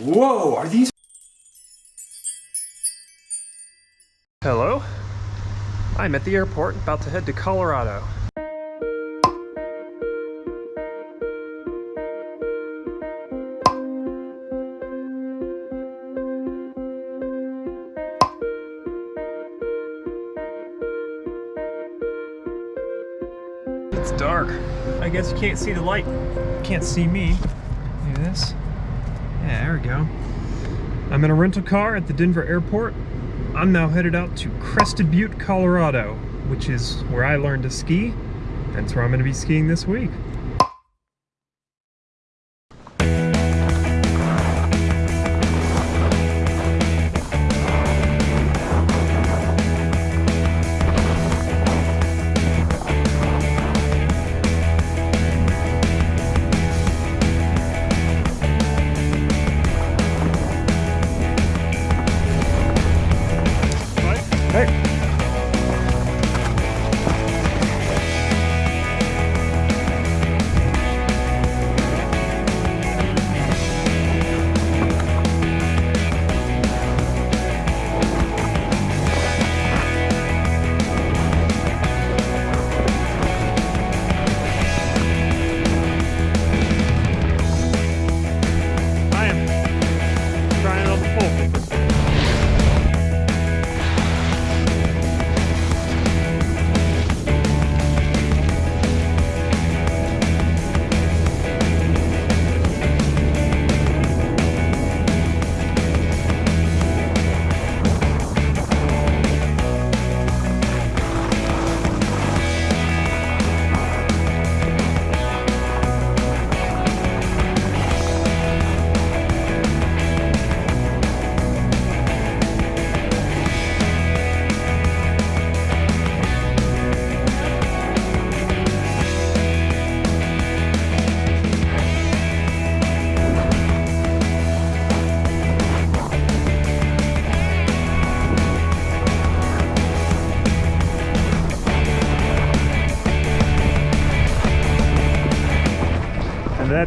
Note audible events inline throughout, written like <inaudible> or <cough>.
Whoa, are these Hello? I'm at the airport about to head to Colorado. It's dark. I guess you can't see the light. Can't see me. Maybe this. Yeah, there we go. I'm in a rental car at the Denver airport. I'm now headed out to Crested Butte, Colorado, which is where I learned to ski. That's where I'm going to be skiing this week.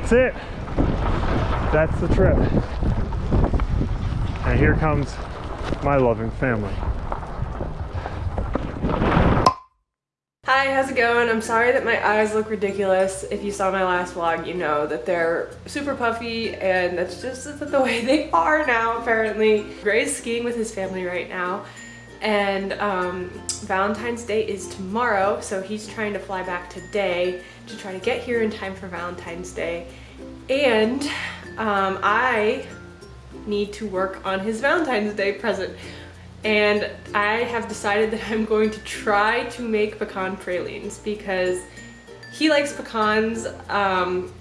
That's it. That's the trip. And here comes my loving family. Hi, how's it going? I'm sorry that my eyes look ridiculous. If you saw my last vlog, you know that they're super puffy and that's just the way they are now, apparently. Gray's skiing with his family right now and um, Valentine's Day is tomorrow, so he's trying to fly back today to try to get here in time for Valentine's Day. And um, I need to work on his Valentine's Day present. And I have decided that I'm going to try to make pecan pralines because he likes pecans. Um,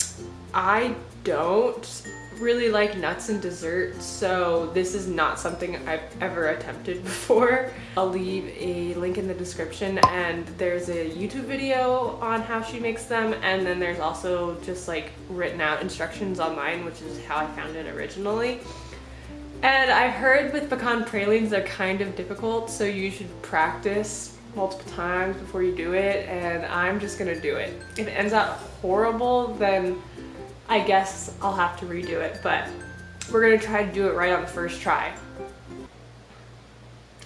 I don't really like nuts and desserts, so this is not something I've ever attempted <laughs> before. I'll leave a link in the description and there's a YouTube video on how she makes them and then there's also just like written out instructions online, which is how I found it originally. And I heard with pecan pralines they're kind of difficult, so you should practice multiple times before you do it, and I'm just gonna do it. If it ends up horrible, then I guess I'll have to redo it, but we're gonna try to do it right on the first try.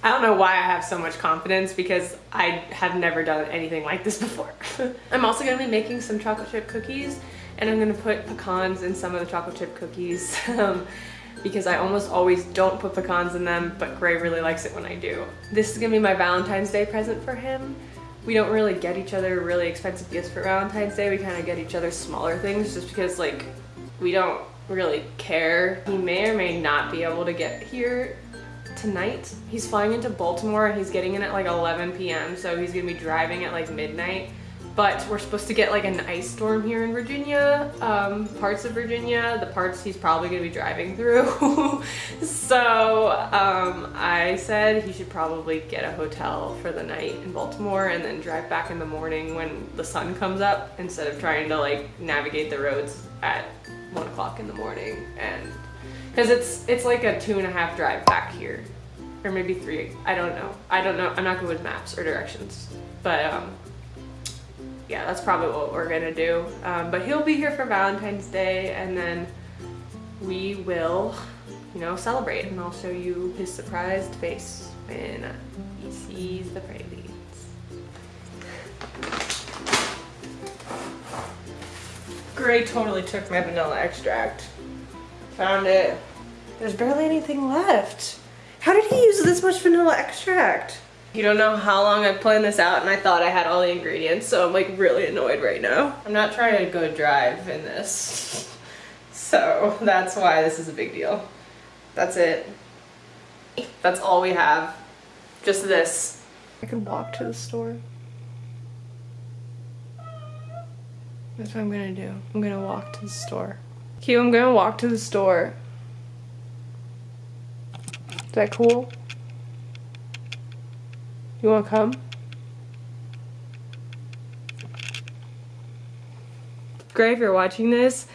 I don't know why I have so much confidence because I have never done anything like this before. <laughs> I'm also gonna be making some chocolate chip cookies and I'm gonna put pecans in some of the chocolate chip cookies <laughs> um, because I almost always don't put pecans in them, but Gray really likes it when I do. This is gonna be my Valentine's Day present for him. We don't really get each other really expensive gifts for Valentine's Day. We kind of get each other smaller things just because like we don't really care. He may or may not be able to get here tonight. He's flying into Baltimore he's getting in at like 11 p.m. So he's gonna be driving at like midnight. But we're supposed to get like an ice storm here in Virginia, um, parts of Virginia, the parts he's probably gonna be driving through. <laughs> so um, I said he should probably get a hotel for the night in Baltimore and then drive back in the morning when the sun comes up instead of trying to like navigate the roads at one o'clock in the morning. And because it's it's like a two and a half drive back here. Or maybe three i don't know. I don't know i'm not good with maps or directions. But um yeah that's probably what we're gonna do um, but he'll be here for valentine's day and then we will, you know, celebrate and I'll show you his surprised face when he sees the pralines. Gray totally took my vanilla extract. Found it. There's barely anything left. How did he use this much vanilla extract? You don't know how long I planned this out and I thought I had all the ingredients, so I'm like really annoyed right now. I'm not trying to go drive in this. So that's why this is a big deal. That's it. That's all we have. Just this. I can walk to the store. That's what I'm gonna do. I'm gonna walk to the store. Q, I'm gonna walk to the store. Is that cool? You wanna come? Gray, if you're watching this,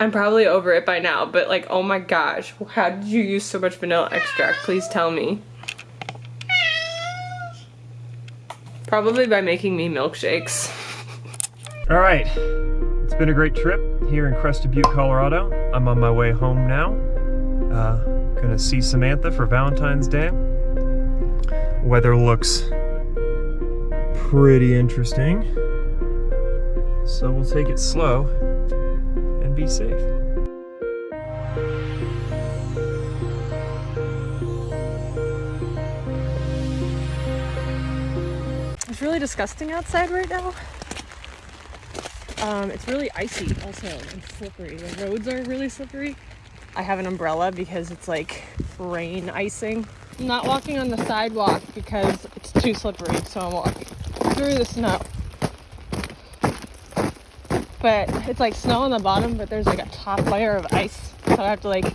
I'm probably over it by now, but like, oh my gosh, how did you use so much vanilla extract? Please tell me. Probably by making me milkshakes. <laughs> All right, it's been a great trip here in Crested Butte, Colorado. I'm on my way home now. Uh, gonna see Samantha for Valentine's Day. Weather looks pretty interesting. So we'll take it slow and be safe. It's really disgusting outside right now. Um, it's really icy also and slippery. The roads are really slippery. I have an umbrella because it's like rain icing. I'm not walking on the sidewalk because it's too slippery, so I'm walking through the snow. But it's like snow on the bottom, but there's like a top layer of ice. So I have to like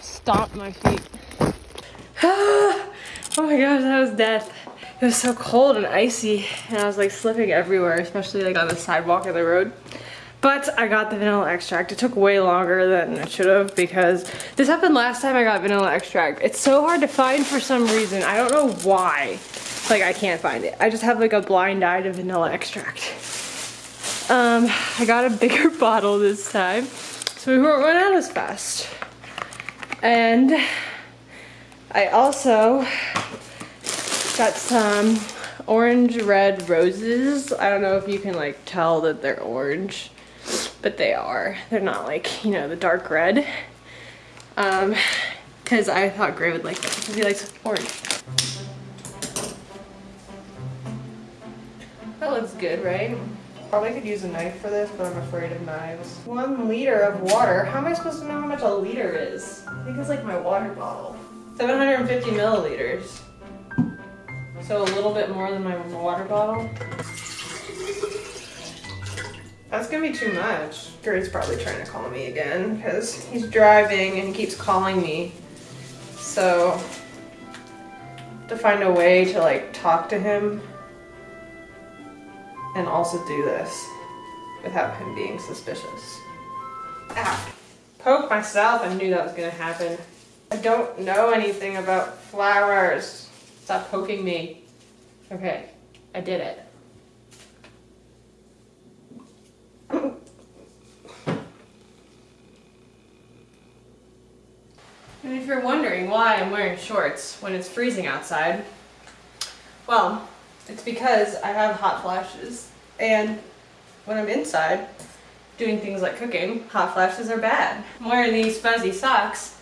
stomp my feet. <sighs> oh my gosh, that was death. It was so cold and icy and I was like slipping everywhere, especially like on the sidewalk of the road. But I got the vanilla extract. It took way longer than it should have because this happened last time I got vanilla extract. It's so hard to find for some reason. I don't know why. Like I can't find it. I just have like a blind eye to vanilla extract. Um, I got a bigger <laughs> bottle this time so we won't run out as fast. And I also got some orange red roses. I don't know if you can like tell that they're orange, but they are. They're not like, you know, the dark red. Um, cause I thought Gray would like them because he likes orange. That looks good, right? Probably could use a knife for this, but I'm afraid of knives. One liter of water. How am I supposed to know how much a liter is? I think it's like my water bottle. 750 milliliters. So a little bit more than my water bottle. That's gonna be too much. Gray's probably trying to call me again because he's driving and he keeps calling me. So, to find a way to like talk to him and also do this without him being suspicious. Ow. Poke myself, I knew that was gonna happen. I don't know anything about flowers. Stop poking me. Okay, I did it. And if you're wondering why I'm wearing shorts when it's freezing outside, well, it's because I have hot flashes and when I'm inside doing things like cooking, hot flashes are bad. I'm wearing these fuzzy socks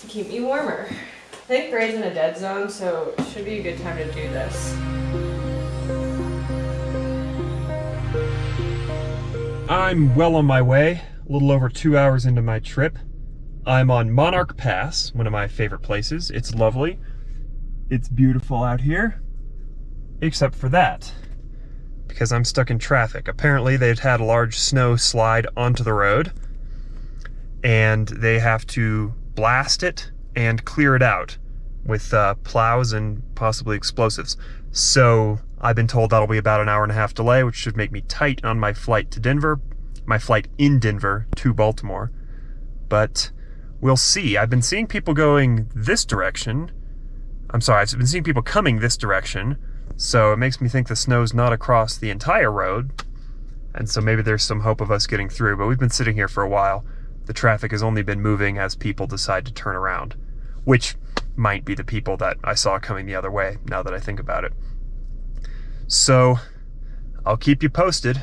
to keep me warmer. I think Gray's in a dead zone, so it should be a good time to do this. I'm well on my way, a little over two hours into my trip. I'm on Monarch Pass, one of my favorite places. It's lovely. It's beautiful out here, except for that, because I'm stuck in traffic. Apparently they've had a large snow slide onto the road, and they have to blast it and clear it out with uh, plows and possibly explosives. So I've been told that'll be about an hour and a half delay, which should make me tight on my flight to Denver, my flight in Denver to Baltimore. But we'll see. I've been seeing people going this direction. I'm sorry, I've been seeing people coming this direction. So it makes me think the snow's not across the entire road. And so maybe there's some hope of us getting through, but we've been sitting here for a while. the traffic has only been moving as people decide to turn around, which might be the people that I saw coming the other way now that I think about it. So, I'll keep you posted.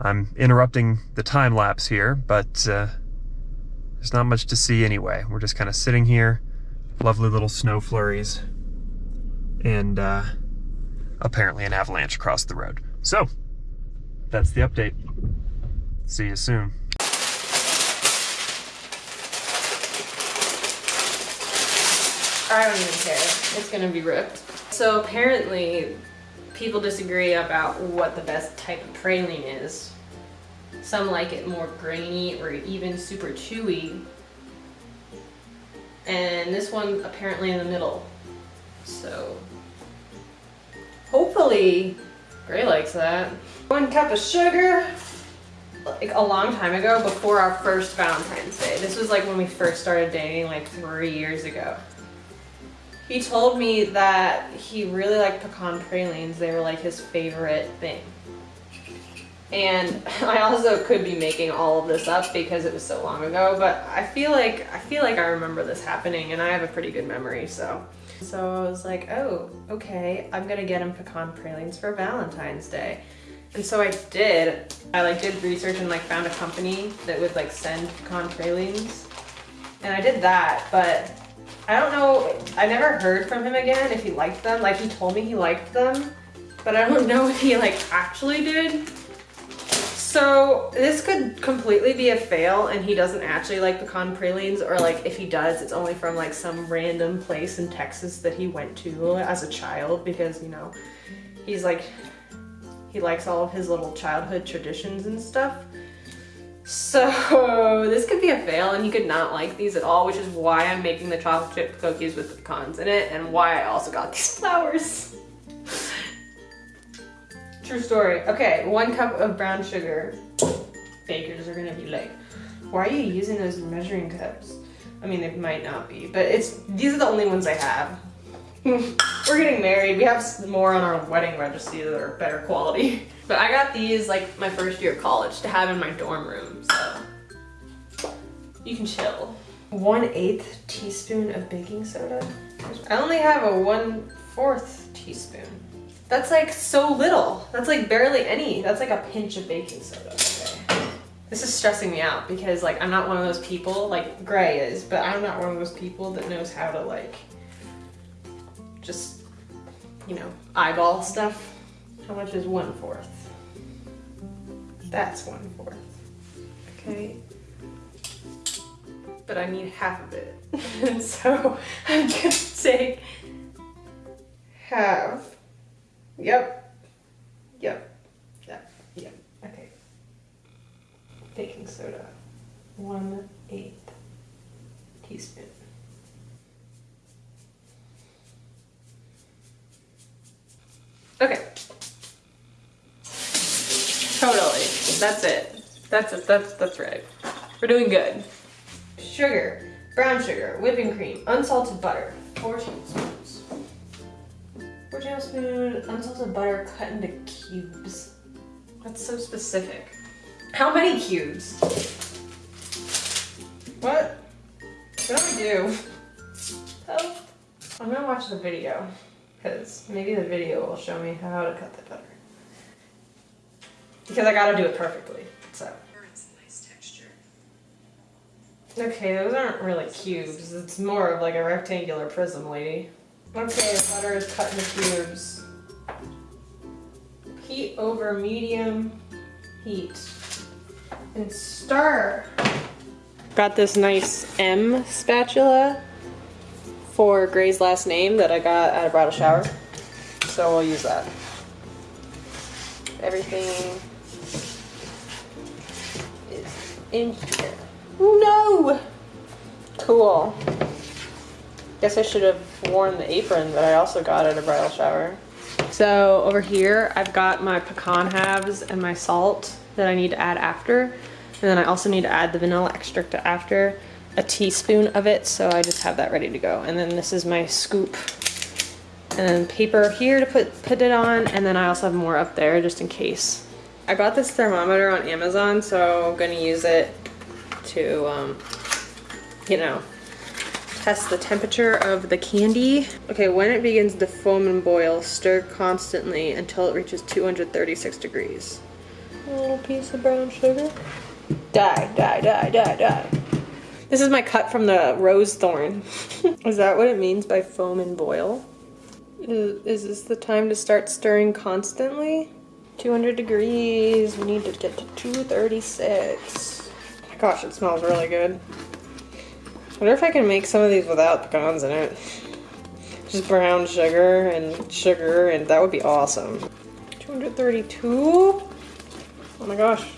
I'm interrupting the time lapse here, but uh, there's not much to see anyway. We're just kind of sitting here, lovely little snow flurries, and uh, apparently an avalanche across the road. So, that's the update. See you soon. I don't even care. It's gonna be ripped. So apparently, people disagree about what the best type of praline is. Some like it more grainy or even super chewy. And this one apparently in the middle. So hopefully Gray likes that. One cup of sugar, like a long time ago before our first Valentine's Day. This was like when we first started dating like three years ago. He told me that he really liked pecan pralines. They were like his favorite thing. And <laughs> I also could be making all of this up because it was so long ago, but I feel like I feel like I remember this happening and I have a pretty good memory, so. So I was like, oh, okay, I'm gonna get him pecan pralines for Valentine's Day. And so I did. I like did research and like found a company that would like send pecan pralines. And I did that, but I don't know, I never heard from him again if he liked them. Like he told me he liked them, but I don't <laughs> know if he like actually did. So this could completely be a fail and he doesn't actually like pecan pralines or like if he does, it's only from like some random place in Texas that he went to as a child because, you know, he's like, he likes all of his little childhood traditions and stuff. So <laughs> this could be a fail and he could not like these at all, which is why I'm making the chocolate chip cookies with the pecans in it and why I also got these <laughs> flowers. True story. Okay, one cup of brown sugar. Bakers are gonna be like, why are you using those measuring cups? I mean, they might not be, but it's these are the only ones I have. <laughs> We're getting married. We have more on our wedding registry that are better quality. <laughs> But I got these like my first year of college to have in my dorm room, so you can chill. One eighth teaspoon of baking soda. I only have a one fourth teaspoon. That's like so little. That's like barely any. That's like a pinch of baking soda. Okay. This is stressing me out because like I'm not one of those people, like Gray is, but I'm not one of those people that knows how to like just, you know, eyeball stuff. How much is one fourth? That's one fourth. Okay. But I need half of it. and <laughs> <laughs> so I'm gonna take half. Yep. Yep. Yep. Yep. Okay. Baking soda. One eighth teaspoon. Okay. Totally. That's it. That's it. That's that's right. We're doing good. Sugar, brown sugar, whipping cream, unsalted butter, four tablespoons. Four tablespoons unsalted butter cut into cubes. That's so specific. How many cubes? What? What do I do? Oh, I'm gonna watch the video because maybe the video will show me how to cut the butter. Because I gotta do it perfectly, so. Okay, those aren't really cubes. It's more of like a rectangular prism, lady. Okay, the butter is cut into cubes. Heat over medium heat. And stir. Got this nice M spatula for Gray's last name that I got at a bridal shower. So we'll use that. Everything is in here. No! Cool. Guess I should have worn the apron that I also got at a bridal shower. So over here, I've got my pecan halves and my salt that I need to add after. And then I also need to add the vanilla extract after a teaspoon of it. So I just have that ready to go. And then this is my scoop and paper here to put, put it on. And then I also have more up there just in case. I bought this thermometer on Amazon, so I'm gonna use it to, um, you know, test the temperature of the candy. Okay, when it begins to foam and boil, stir constantly until it reaches 236 degrees. A little piece of brown sugar. Die, die, die, die, die. This is my cut from the rose thorn. <laughs> is that what it means by foam and boil? Is, is this the time to start stirring constantly? 200 degrees, we need to get to 236. gosh, it smells really good. I wonder if I can make some of these without pecans in it. Just brown sugar and sugar, and that would be awesome. 232? Oh my gosh.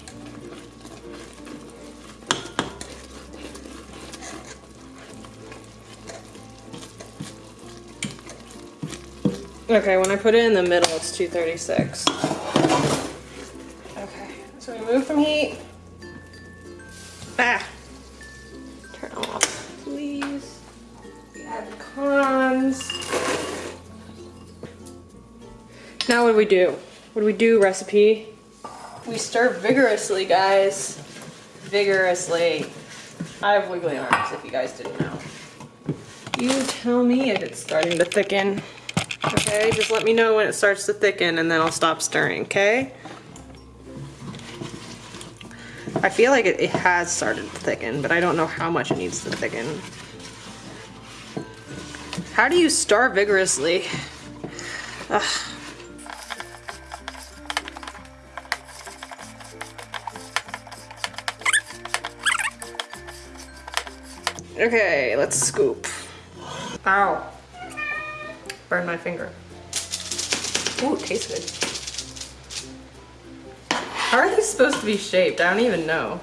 Okay, when I put it in the middle, it's 236. Okay, so we move from heat. Ah! Turn off, please. We add the cons. Now what do we do? What do we do, recipe? We stir vigorously, guys. Vigorously. I have wiggly arms, if you guys didn't know. You tell me if it's starting to thicken. Okay, just let me know when it starts to thicken and then I'll stop stirring, okay? I feel like it, it has started to thicken, but I don't know how much it needs to thicken. How do you stir vigorously? Ugh. Okay, let's scoop. Ow. Burn my finger. Ooh, it tastes good. How are these supposed to be shaped? I don't even know.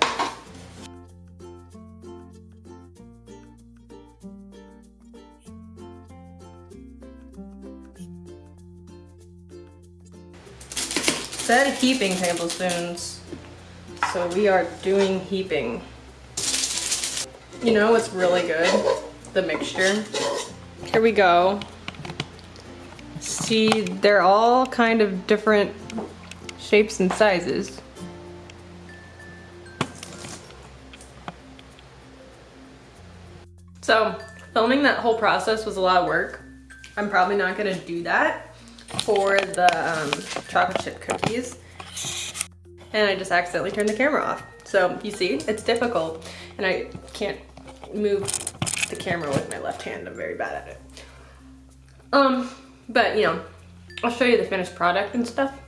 Said heaping tablespoons. So we are doing heaping. You know what's really good? The mixture. Here we go see they're all kind of different shapes and sizes. So filming that whole process was a lot of work. I'm probably not gonna do that for the um, chocolate chip cookies. And I just accidentally turned the camera off. So you see, it's difficult and I can't move the camera with my left hand. I'm very bad at it. Um, but, you know, I'll show you the finished product and stuff.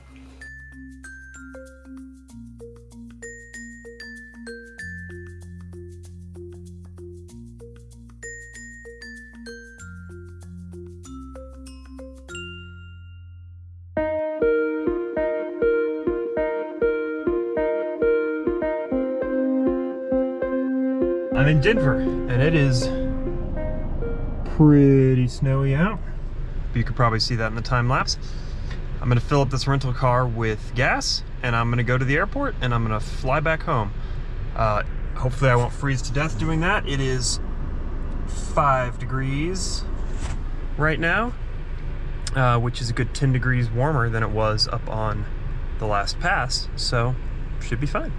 Probably see that in the time lapse. I'm gonna fill up this rental car with gas and I'm gonna go to the airport and I'm gonna fly back home. Uh, hopefully I won't freeze to death doing that. It is five degrees right now, uh, which is a good 10 degrees warmer than it was up on the last pass. So should be fine.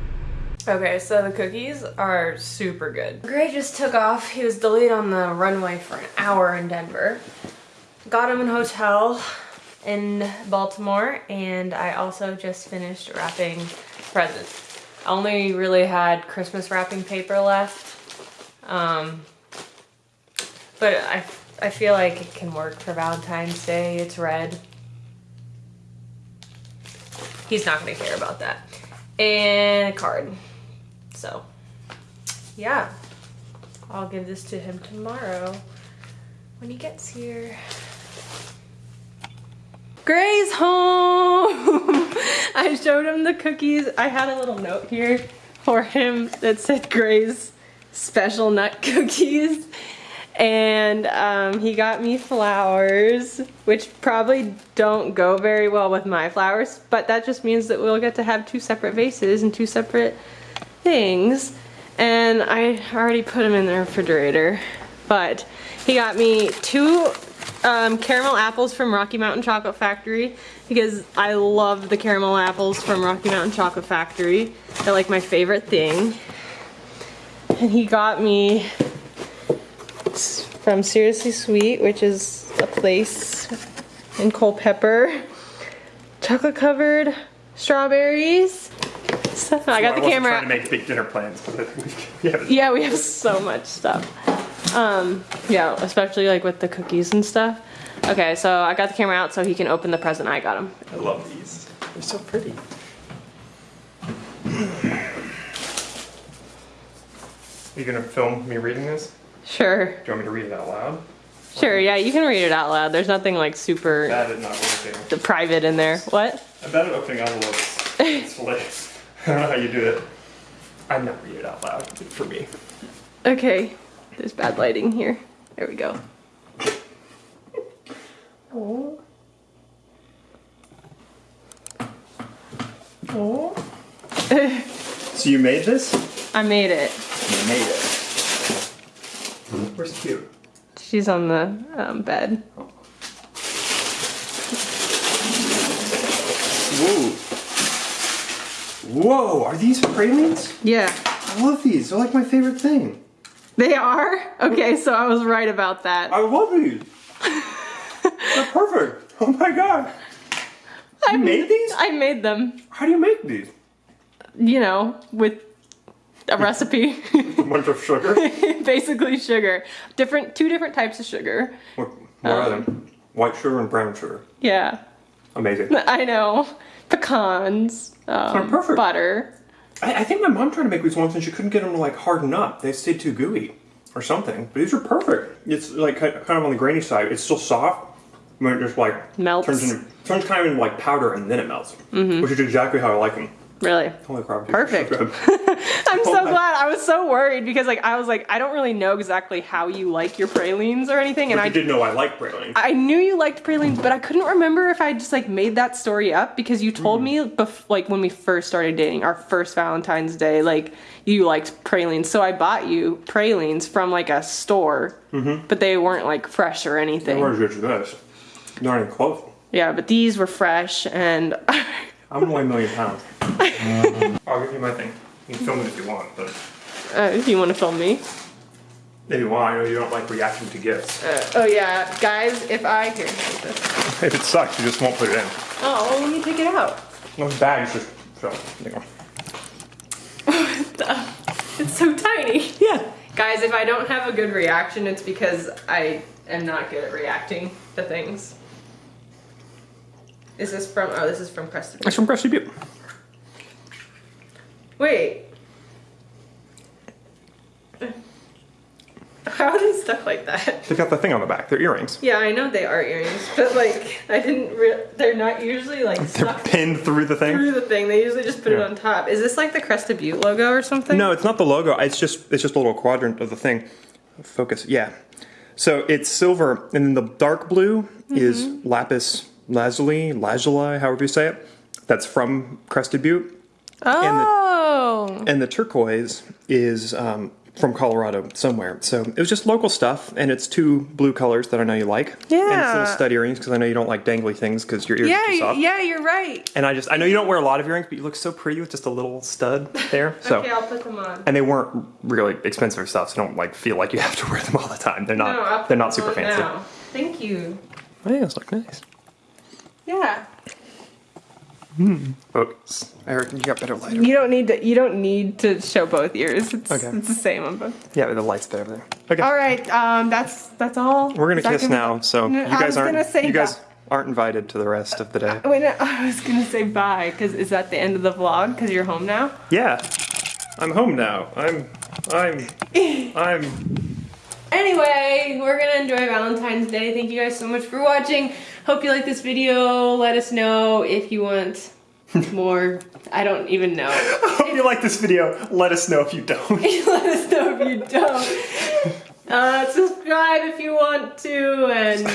Okay, so the cookies are super good. Gray just took off. He was delayed on the runway for an hour in Denver got him in hotel in Baltimore and I also just finished wrapping presents. I only really had Christmas wrapping paper left. Um, but I, I feel like it can work for Valentine's Day. It's red. He's not gonna care about that. And a card. So, yeah. I'll give this to him tomorrow when he gets here. Gray's home. <laughs> I showed him the cookies. I had a little note here for him that said Gray's special nut <laughs> cookies. And um, he got me flowers, which probably don't go very well with my flowers, but that just means that we'll get to have two separate vases and two separate things. And I already put them in the refrigerator, but he got me two um, caramel apples from Rocky Mountain Chocolate Factory because I love the caramel apples from Rocky Mountain Chocolate Factory. They're like my favorite thing. and he got me from Seriously Sweet, which is a place in Culpeper, chocolate covered strawberries. So I got the camera. trying to make big dinner plans, but <laughs> yeah. Yeah, we have so much stuff. Um, yeah, especially like with the cookies and stuff. Okay, so I got the camera out so he can open the present I got him. I love these. They're so pretty. Are you gonna film me reading this? Sure, Do you want me to read it out loud? sure, yeah, you can read it out loud. There's nothing like super Bad at not working. private in there. What? I'm bad at opening envelopes. it's <laughs> like, <laughs> I don't know how you do it. I'm not reading it out loud for me. Okay, there's bad lighting here. There we go. Oh. <laughs> Oh. So you made this? I made it. You made it. Where's cute? She's on the um, bed. Whoa. Whoa, are these pralines? Yeah. I love these. They're like my favorite thing. They are? Okay, so I was right about that. I love these. They're perfect. Oh my god. I made these? I made them, How do you make these? you know, with a recipe. <laughs> A bunch of sugar? <laughs> Basically sugar. Different two different types of sugar. What, what are them? White sugar and brown sugar. Yeah. Amazing. <laughs> I know. Pecans. Um, They're perfect. Butter. I, I think my mom tried to make these once and she couldn't get them to like harden up. They stayed too gooey or something. But these are perfect. It's like kind of on the grainy side. It's still soft. When it just like Melts. turns into turns kind of into like powder and then it melts, mm-hmm. which is exactly how I like them. Really? Holy crap! Perfect. <laughs> I'm so glad. I was so worried because like I was like I don't really know exactly how you like your pralines or anything, and I you did know I like pralines. I knew you liked pralines, but I couldn't remember if I just like made that story up because you told mm. me bef- like when we first started dating, our first Valentine's Day, like you liked pralines, so I bought you pralines from like a store, mm-hmm. but they weren't like fresh or anything. Where's good as this? Not even close. Yeah, but these were fresh, and <laughs> I'm only a million pounds. I'll <laughs> give you my thing. You can film it if you want, but uh, if you want to film me. if you want, I know you don't like reacting to gifts. Uh, oh yeah, guys, if I here, this. <laughs> If it sucks, you just won't put it in. Oh, well, let me take it out. Those bags just so. There you. <laughs> It's so tiny. Yeah. Guys, if I don't have a good reaction, it's because I am not good at reacting to things. Is this from? Oh, this is from Crested. Butte. It's from Cresty Butte. Wait. How are they stuck like that? They've got the thing on the back. They're earrings. Yeah, I know they are earrings, but like I didn't. Re- they're not usually like They're pinned through the thing. through the thing. They usually just put it on top. Is this like the Crested Butte logo or something? No, it's not the logo. It's just it's just a little quadrant of the thing. Focus. Yeah. So it's silver, and then the dark blue mm-hmm. is lapis lazuli, lazuli, however you say it. That's from Crested Butte, Oh. and the turquoise is um, from Colorado somewhere. So it was just local stuff, and it's two blue colors that I know you like. Yeah. And it's Yeah. little stud earrings because I know you don't like dangly things because your ears are too soft. yeah, you're right. And I just I know you don't wear a lot of earrings, but you look so pretty with just a little stud there. <laughs> So. Okay, I'll put them on. and they weren't really expensive stuff, so don't like feel like you have to wear them all the time. They're not. No, they're not super fancy. now. Thank you. I think those look nice. Yeah. Focus, Eric. You got better light. You don't need to. You don't need to show both ears. It's, Okay. it's the same on both. Yeah, the light's better there. Okay, All right. Um. That's that's all. we're gonna Is that kiss now. So No, you guys aren't. gonna say you guys that. aren't invited to the rest of the day. Wait, no, <laughs> I was gonna say bye. Cause is that the end of the vlog? Cause you're home now. Yeah, I'm home now. I'm. I'm. <laughs> I'm. Anyway, we're gonna enjoy Valentine's Day. Thank you guys so much for watching. Hope you like this video. Let us know if you want <laughs> more. I don't even know. Hope you like this video. Let us know if you don't. <laughs> Let us know if you don't. Uh, subscribe if you want to, and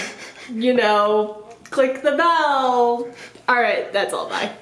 you know, click the bell. All right, that's all. Bye.